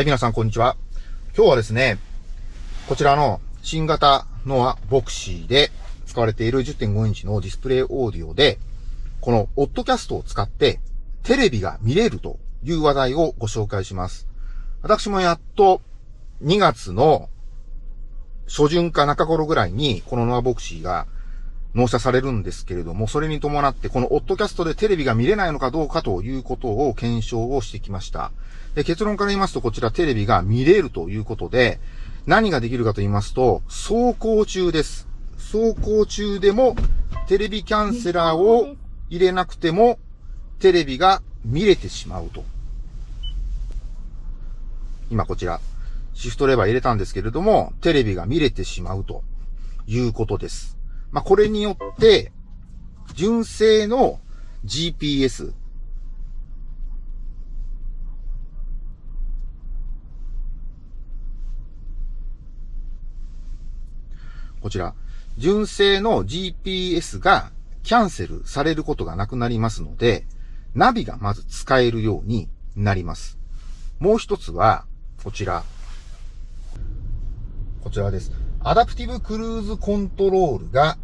はい、皆さん、こんにちは。今日はですね、こちらの新型ノアボクシーで使われている10.5インチのディスプレイオーディオで、このオッドキャストを使ってテレビが見れるという話題をご紹介します。私もやっと2月の初旬か中頃ぐらいにこのノアボクシーが納車されるんですけれども、それに伴ってこのオッドキャストでテレビが見れないのかどうかということを検証をしてきました。で結論から言いますと、こちらテレビが見れるということで、何ができるかと言いますと、走行中です。走行中でもテレビキャンセラーを入れなくてもテレビが見れてしまうと。今こちら、シフトレバー入れたんですけれども、テレビが見れてしまうということです。まあ、これによって、純正の GPS、こちら、純正の GPS がキャンセルされることがなくなりますので、ナビがまず使えるようになります。もう一つは、こちら。こちらです。アダプティブクルーズコントロールが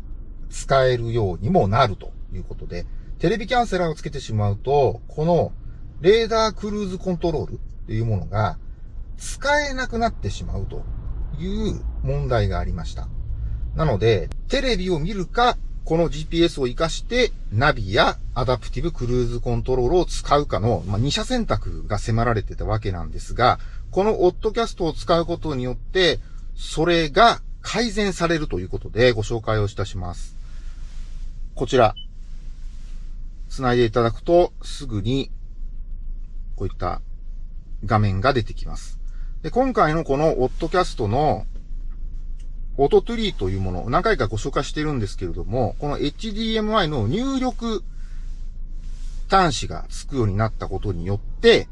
使えるようにもなるということで、テレビキャンセラーをつけてしまうと、このレーダークルーズコントロールっていうものが使えなくなってしまうという問題がありました。なので、テレビを見るか、この GPS を活かしてナビやアダプティブクルーズコントロールを使うかの、まあ、2者選択が迫られてたわけなんですが、このオットキャストを使うことによって、それが改善されるということでご紹介をいたします。こちら、繋いでいただくとすぐにこういった画面が出てきます。で、今回のこのオッドキャストのオトトゥリーというもの何回かご紹介してるんですけれども、この HDMI の入力端子がつくようになったことによって、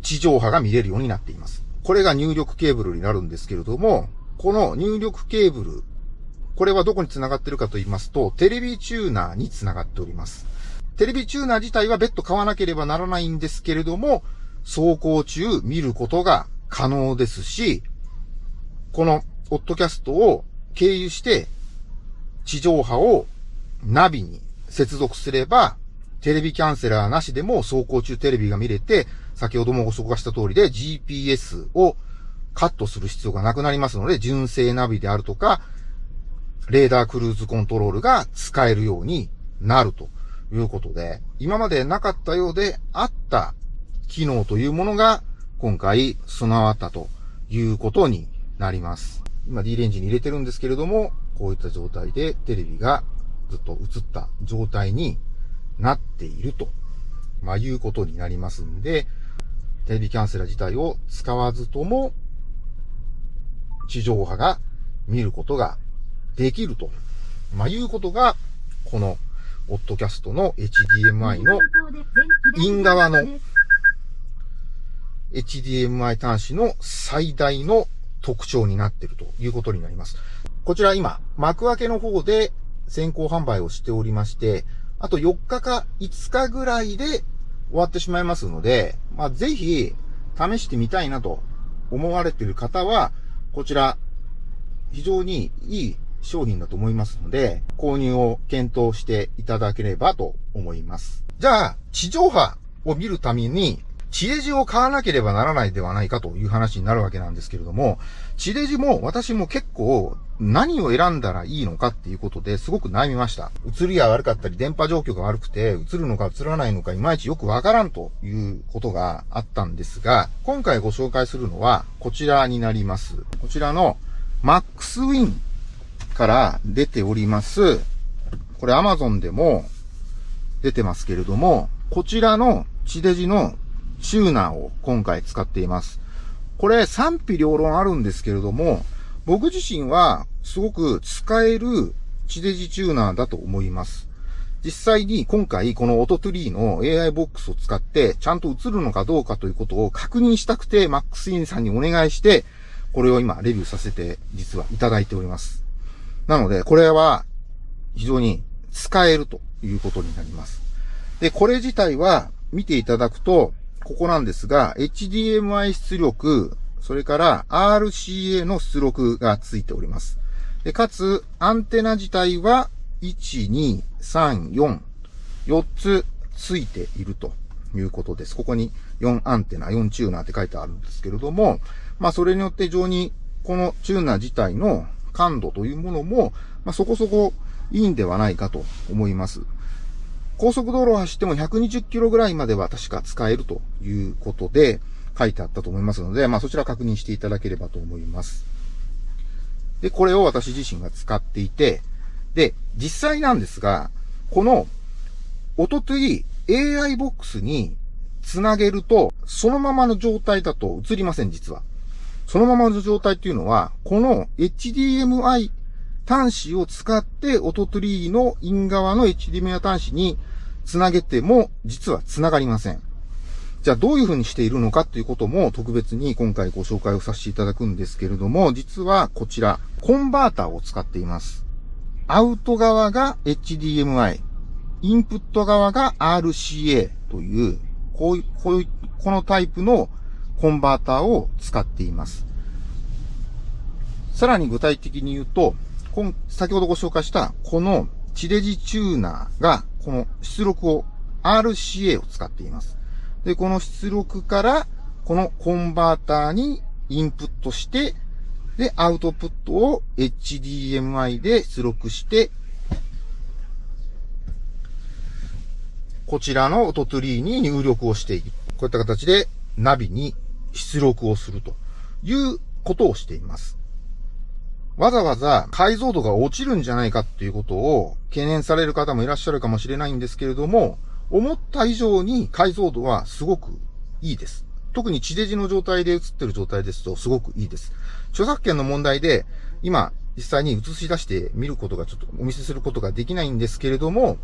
地上波が見れるようになっています。これが入力ケーブルになるんですけれども、この入力ケーブル、これはどこに繋がってるかと言いますと、テレビチューナーに繋がっております。テレビチューナー自体は別途買わなければならないんですけれども、走行中見ることが可能ですし、このオッドキャストを経由して地上波をナビに接続すれば、テレビキャンセラーなしでも走行中テレビが見れて、先ほどもご紹介した通りで GPS をカットする必要がなくなりますので、純正ナビであるとか、レーダークルーズコントロールが使えるようになるということで、今までなかったようであった機能というものが今回備わったということになります。今 D レンジに入れてるんですけれども、こういった状態でテレビがずっと映った状態になっていると、まあ、いうことになりますんで、テレビキャンセラー自体を使わずとも、地上波が見ることができると、まあ、いうことが、この、オッドキャストの HDMI のイン側の HDMI 端子の最大の特徴になっているということになります。こちら今、幕開けの方で先行販売をしておりまして、あと4日か5日ぐらいで終わってしまいますので、まあ、ぜひ試してみたいなと思われている方は、こちら非常にいい商品だと思いますので、購入を検討していただければと思います。じゃあ、地上波を見るために地デジを買わなければならないではないかという話になるわけなんですけれども、地デジも私も結構何を選んだらいいのかっていうことですごく悩みました。映りが悪かったり電波状況が悪くて映るのか映らないのかいまいちよくわからんということがあったんですが、今回ご紹介するのはこちらになります。こちらの Max Win から出ております。これ Amazon でも出てますけれども、こちらの地デジのチューナーを今回使っています。これ賛否両論あるんですけれども、僕自身はすごく使える地デジチューナーだと思います。実際に今回このオトトゥリーの AI ボックスを使ってちゃんと映るのかどうかということを確認したくて MaxIn さんにお願いしてこれを今レビューさせて実はいただいております。なのでこれは非常に使えるということになります。で、これ自体は見ていただくとここなんですが、HDMI 出力、それから RCA の出力がついております。で、かつ、アンテナ自体は、1、2、3、4、4つついているということです。ここに4アンテナ、4チューナーって書いてあるんですけれども、まあそれによって非常にこのチューナー自体の感度というものも、まあそこそこいいんではないかと思います。高速道路を走っても120キロぐらいまでは確か使えるということで書いてあったと思いますので、まあそちら確認していただければと思います。で、これを私自身が使っていて、で、実際なんですが、この、おととい AI ボックスにつなげると、そのままの状態だと映りません、実は。そのままの状態っていうのは、この HDMI 端子を使って、オトトリーのイン側の HDMI 端子につなげても、実はつながりません。じゃあどういう風にしているのかということも特別に今回ご紹介をさせていただくんですけれども、実はこちら、コンバーターを使っています。アウト側が HDMI、インプット側が RCA という、こういう、こういう、このタイプのコンバーターを使っています。さらに具体的に言うと、先ほどご紹介したこの地デジチューナーがこの出力を RCA を使っています。で、この出力から、このコンバーターにインプットして、で、アウトプットを HDMI で出力して、こちらの音トリーに入力をしていく。こういった形でナビに出力をするということをしています。わざわざ解像度が落ちるんじゃないかっていうことを懸念される方もいらっしゃるかもしれないんですけれども、思った以上に解像度はすごくいいです。特に地デジの状態で映ってる状態ですとすごくいいです。著作権の問題で今実際に映し出して見ることがちょっとお見せすることができないんですけれども、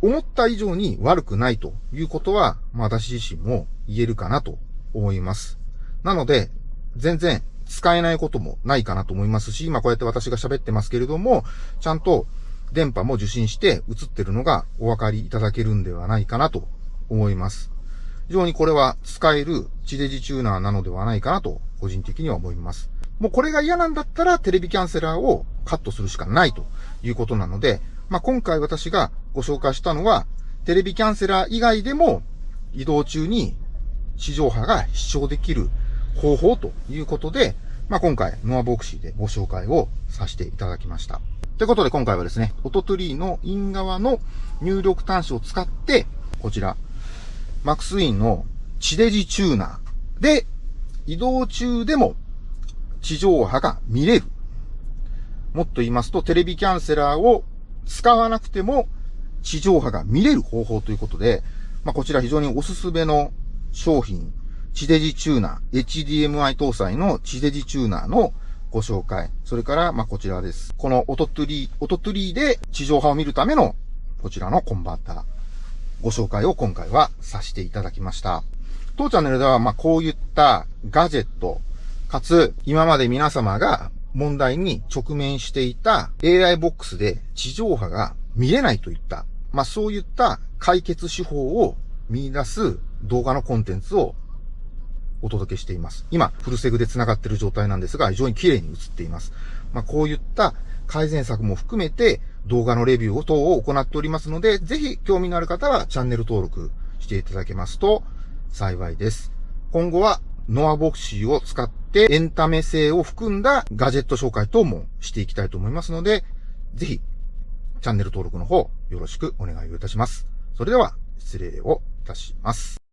思った以上に悪くないということは、まあ私自身も言えるかなと思います。なので、全然使えないこともないかなと思いますし、今こうやって私が喋ってますけれども、ちゃんと電波も受信して映ってるのがお分かりいただけるんではないかなと思います。非常にこれは使える地デジチューナーなのではないかなと個人的には思います。もうこれが嫌なんだったらテレビキャンセラーをカットするしかないということなので、まあ、今回私がご紹介したのは、テレビキャンセラー以外でも移動中に地上波が視聴できる方法ということで、まあ、今回、ノアボクシーでご紹介をさせていただきました。ということで今回はですね、オトトリーのイン側の入力端子を使って、こちら、マックスインの地デジチューナーで移動中でも地上波が見れる。もっと言いますと、テレビキャンセラーを使わなくても地上波が見れる方法ということで、まあ、こちら非常におすすめの商品、地デジチューナー、HDMI 搭載の地デジチューナーのご紹介。それから、ま、こちらです。このオトトゥリー、オトトゥリーで地上波を見るための、こちらのコンバーター。ご紹介を今回はさせていただきました。当チャンネルでは、ま、こういったガジェット、かつ、今まで皆様が問題に直面していた AI ボックスで地上波が見れないといった、まあ、そういった解決手法を見出す動画のコンテンツをお届けしています。今、フルセグで繋がっている状態なんですが、非常に綺麗に映っています。まあ、こういった改善策も含めて動画のレビューを等を行っておりますので、ぜひ興味のある方はチャンネル登録していただけますと幸いです。今後はノアボクシーを使ってエンタメ性を含んだガジェット紹介等もしていきたいと思いますので、ぜひチャンネル登録の方よろしくお願いをいたします。それでは失礼をいたします。